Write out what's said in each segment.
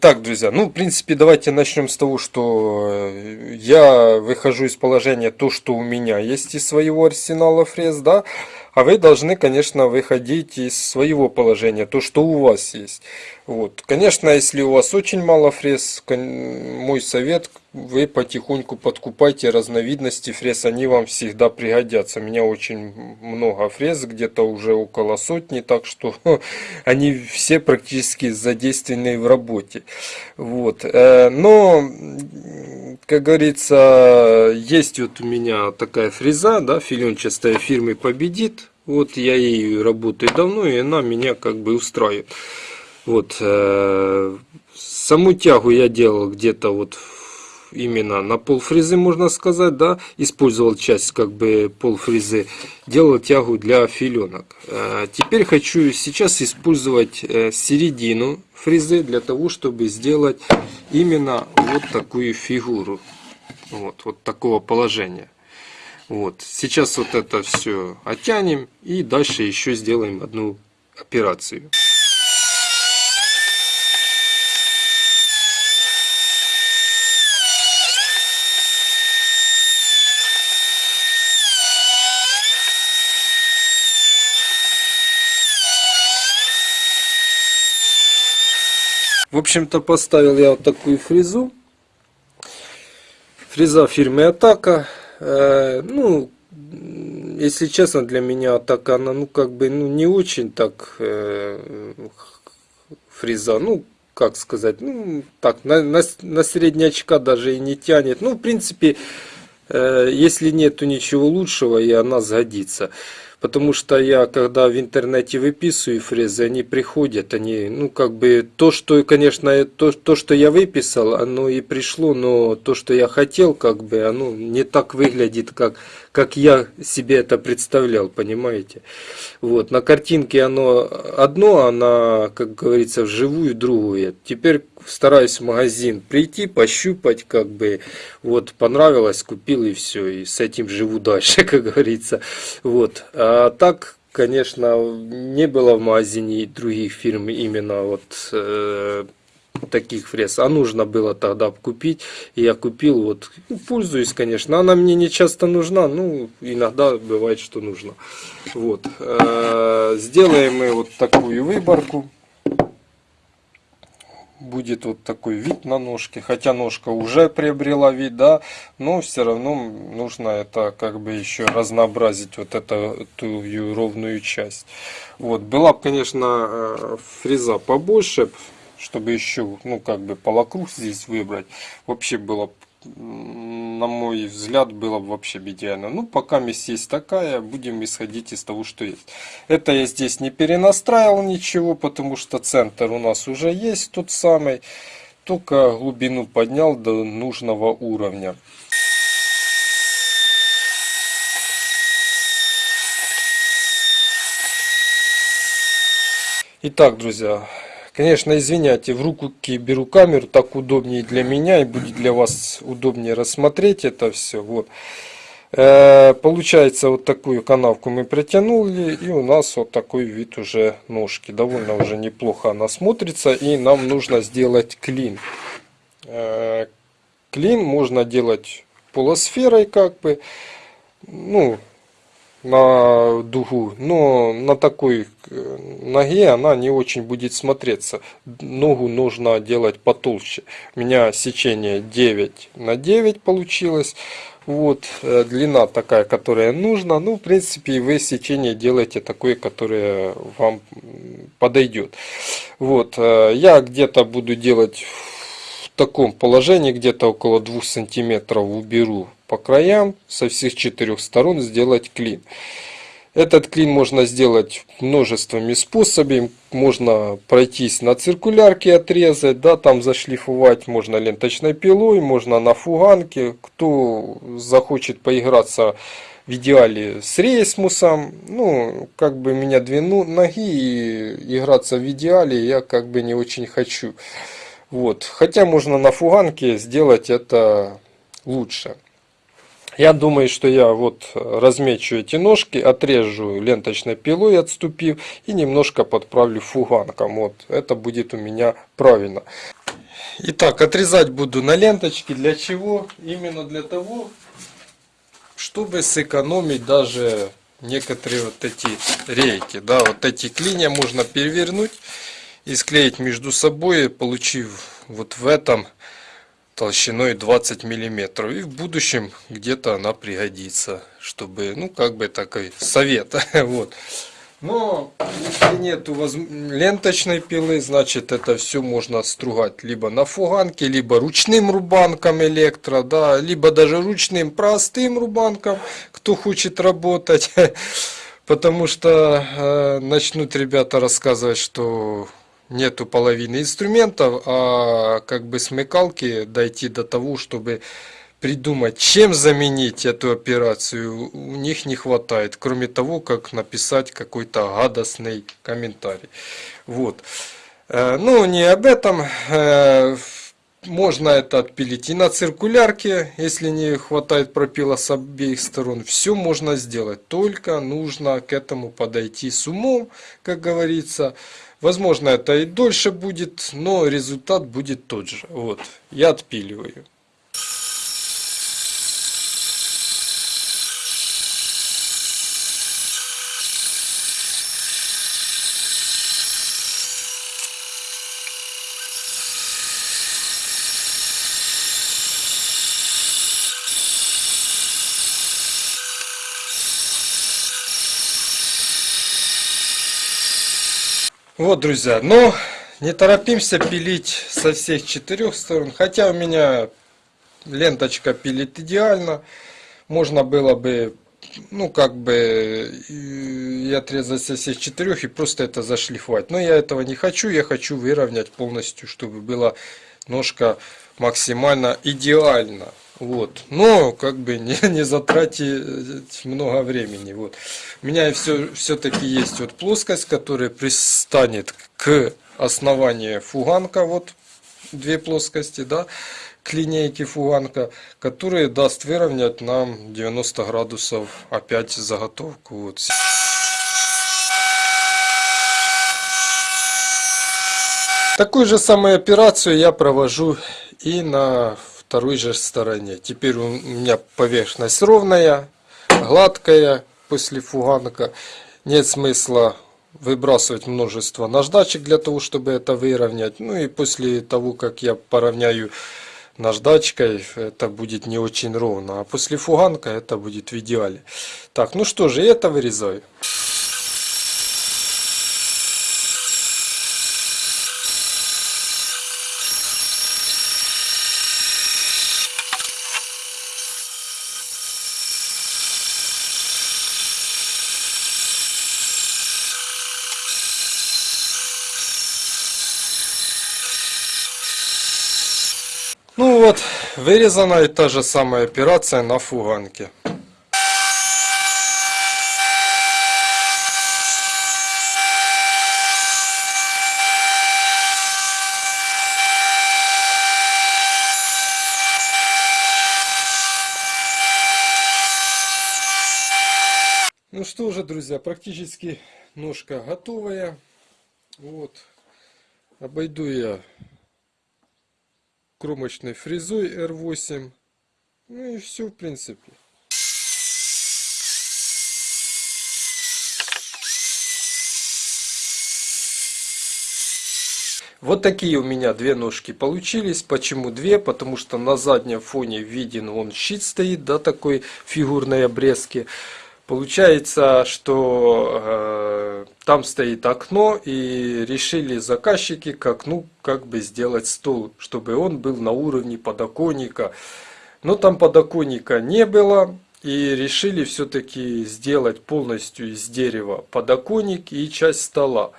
Так, друзья, ну, в принципе, давайте начнем с того, что э, я выхожу из положения то, что у меня есть из своего арсенала фрез, да, а вы должны, конечно, выходить из своего положения, то, что у вас есть. Вот. Конечно, если у вас очень мало фрез, мой совет, вы потихоньку подкупайте разновидности фрез, они вам всегда пригодятся. У меня очень много фрез, где-то уже около сотни, так что они все практически задействованы в работе. Вот. Э, но, как говорится, есть вот у меня такая фреза, да, филенчатая фирмы Победит. Вот я ей работаю давно, и она меня как бы устраивает. Вот. Э, саму тягу я делал где-то вот именно на полфрезы, можно сказать, да, использовал часть как бы полфрезы, делал тягу для филенок. Э, теперь хочу сейчас использовать э, середину фрезы для того, чтобы сделать именно вот такую фигуру, вот, вот такого положения. Вот. Сейчас вот это все оттянем и дальше еще сделаем одну операцию. В общем-то поставил я вот такую фрезу. Фреза фирмы Атака. Э, ну, если честно, для меня так она, ну, как бы, ну, не очень так э, фреза, ну, как сказать, ну, так, на, на, на среднячка даже и не тянет. Ну, в принципе, э, если нету ничего лучшего, и она сгодится. Потому что я, когда в интернете выписываю фрезы, они приходят, они, ну, как бы, то, что, конечно, то, то, что я выписал, оно и пришло, но то, что я хотел, как бы, оно не так выглядит, как, как я себе это представлял, понимаете? Вот, на картинке оно одно, а на, как говорится, вживую другое. Теперь стараюсь в магазин прийти, пощупать, как бы, вот, понравилось, купил и все, и с этим живу дальше, как говорится. Вот, а так, конечно, не было в магазине других фирм именно вот э, таких фрез, а нужно было тогда купить, и я купил, вот, ну, пользуюсь, конечно, она мне не часто нужна, ну, иногда бывает, что нужно. Вот, э, сделаем мы вот такую выборку, будет вот такой вид на ножке, хотя ножка уже приобрела вид, да, но все равно нужно это как бы еще разнообразить вот эту, эту ровную часть. Вот, была бы, конечно, э, фреза побольше, чтобы еще, ну, как бы полокруг здесь выбрать, вообще было, на мой взгляд, было бы вообще идеально. Ну, пока месть есть такая, будем исходить из того, что есть. Это я здесь не перенастраивал ничего, потому что центр у нас уже есть тот самый, только глубину поднял до нужного уровня. Итак, друзья, Конечно, извиняйте, в руки беру камеру, так удобнее для меня и будет для вас удобнее рассмотреть это все. Вот. Э, получается, вот такую канавку мы протянули, и у нас вот такой вид уже ножки. Довольно уже неплохо она смотрится, и нам нужно сделать клин. Э, клин можно делать полусферой, как бы, ну, на дугу, но на такой э, ноге она не очень будет смотреться. Ногу нужно делать потолще. У меня сечение 9 на 9 получилось. Вот, э, длина такая, которая нужна. Ну, в принципе, вы сечение делаете такое, которое вам подойдет. Вот, э, я где-то буду делать в таком положении, где-то около 2 сантиметров уберу по краям со всех четырех сторон сделать клин. Этот клин можно сделать множествами способами. Можно пройтись на циркулярке, отрезать, да, там зашлифовать. Можно ленточной пилой, можно на фуганке. Кто захочет поиграться в идеале с рейсмусом, ну, как бы меня две ноги и играться в идеале я как бы не очень хочу. Вот. Хотя можно на фуганке сделать это лучше. Я думаю, что я вот размечу эти ножки, отрежу ленточной пилой, отступив, и немножко подправлю фуганком. Вот, это будет у меня правильно. Итак, отрезать буду на ленточки. Для чего? Именно для того, чтобы сэкономить даже некоторые вот эти рейки. Да, вот эти клинья можно перевернуть и склеить между собой, получив вот в этом толщиной 20 миллиметров. И в будущем где-то она пригодится чтобы ну как бы такой совет. Вот. Но если нет ленточной пилы, значит это все можно стругать либо на фуганке, либо ручным рубанком электро, да, либо даже ручным простым рубанком, кто хочет работать. Потому что э, начнут ребята рассказывать, что нету половины инструментов, а как бы смекалки дойти до того, чтобы придумать, чем заменить эту операцию, у них не хватает, кроме того, как написать какой-то гадостный комментарий. Вот. Э, ну, не об этом. Можно это отпилить и на циркулярке, если не хватает пропила с обеих сторон. Все можно сделать, только нужно к этому подойти с умом, как говорится. Возможно, это и дольше будет, но результат будет тот же. Вот, я отпиливаю. Вот, друзья, но не торопимся пилить со всех четырех сторон. Хотя у меня ленточка пилит идеально. Можно было бы, ну, как бы, и отрезать со всех четырех и просто это зашлифовать. Но я этого не хочу. Я хочу выровнять полностью, чтобы была ножка максимально идеально. Вот. Но как бы не, не затратить много времени. Вот. У меня все, все-таки есть вот плоскость, которая пристанет к основанию фуганка. Вот две плоскости, да, к линейке фуганка, которые даст выровнять нам 90 градусов опять заготовку. Вот. Такую же самую операцию я провожу и на второй же стороне. Теперь у меня поверхность ровная, гладкая после фуганка. Нет смысла выбрасывать множество наждачек для того, чтобы это выровнять. Ну и после того, как я поравняю наждачкой, это будет не очень ровно. А после фуганка это будет в идеале. Так, ну что же, это вырезаю. Ну вот, вырезана и та же самая операция на фуганке. Ну что же, друзья, практически ножка готовая. Вот. Обойду я кромочной фрезой R8. Ну и все в принципе. Вот такие у меня две ножки получились. Почему две? Потому что на заднем фоне виден он щит стоит, да, такой фигурной обрезки. Получается, что э, там стоит окно и решили заказчики к окну как бы сделать стол, чтобы он был на уровне подоконника. Но там подоконника не было и решили все-таки сделать полностью из дерева подоконник и часть стола.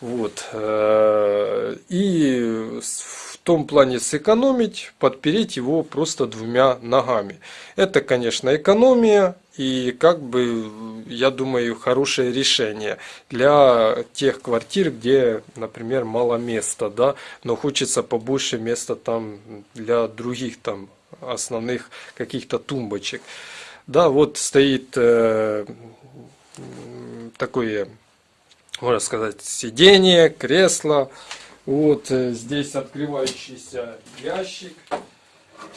Вот. Э, и в том плане сэкономить, подпереть его просто двумя ногами. Это, конечно, экономия и как бы, я думаю, хорошее решение для тех квартир, где, например, мало места, да, но хочется побольше места там для других там основных каких-то тумбочек. Да, вот стоит э, такое, можно сказать, сиденье, кресло, Вот э, здесь открывающийся ящик.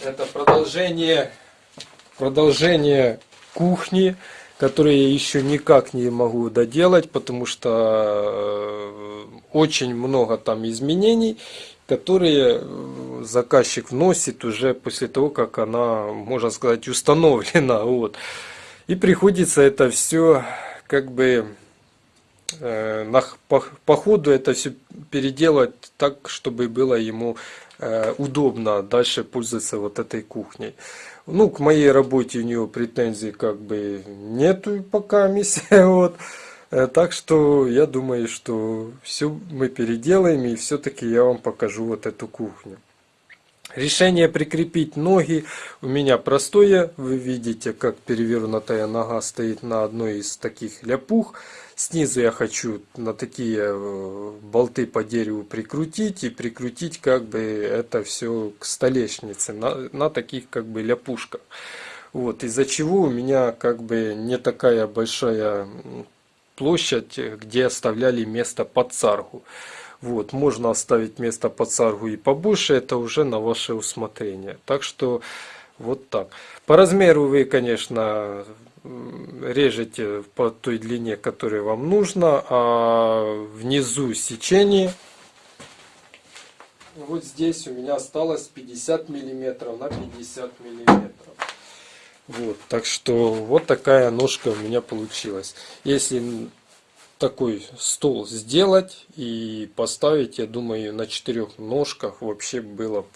Это продолжение, продолжение кухни, которые я еще никак не могу доделать, потому что э, очень много там изменений, которые э, заказчик вносит уже после того, как она, можно сказать, установлена. Вот. И приходится это все как бы э, на, по, по ходу это все переделать так, чтобы было ему удобно дальше пользоваться вот этой кухней. Ну, к моей работе у него претензий как бы нету пока миссия. Вот. Э, так что я думаю, что все мы переделаем и все-таки я вам покажу вот эту кухню. Решение прикрепить ноги у меня простое. Вы видите, как перевернутая нога стоит на одной из таких ляпух. Снизу я хочу на такие э, болты по дереву прикрутить и прикрутить как бы это все к столешнице на, на таких как бы ляпушках. Вот, из-за чего у меня как бы не такая большая площадь, где оставляли место под царгу. Вот, можно оставить место под царгу и побольше, это уже на ваше усмотрение. Так что вот так. По размеру вы, конечно, режете по той длине, которая вам нужна, а внизу сечение вот здесь у меня осталось 50 миллиметров на 50 миллиметров. Вот, так что вот такая ножка у меня получилась. Если такой стол сделать и поставить, я думаю, на четырех ножках вообще было бы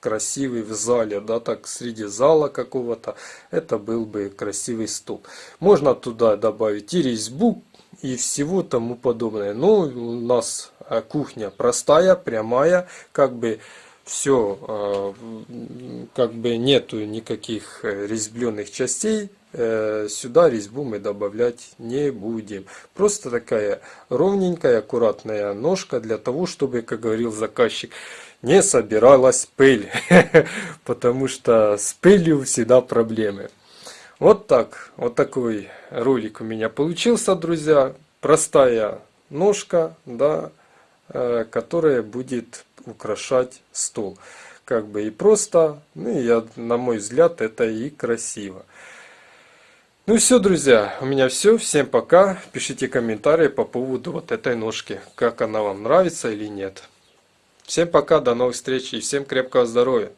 красивый в зале, да, так среди зала какого-то, это был бы красивый стул. Можно туда добавить и резьбу, и всего тому подобное. Но у нас э, кухня простая, прямая, как бы все, э, как бы нету никаких э, резьбленных частей, сюда резьбу мы добавлять не будем. Просто такая ровненькая, аккуратная ножка для того, чтобы, как говорил заказчик, не собиралась пыль, потому что с пылью всегда проблемы. Вот так, вот такой ролик у меня получился, друзья. Простая ножка, да, э, которая будет украшать стол. Как бы и просто, ну я, на мой взгляд, это и красиво. Ну все, друзья, у меня все. Всем пока. Пишите комментарии по поводу вот этой ножки. Как она вам нравится или нет. Всем пока, до новых встреч и всем крепкого здоровья.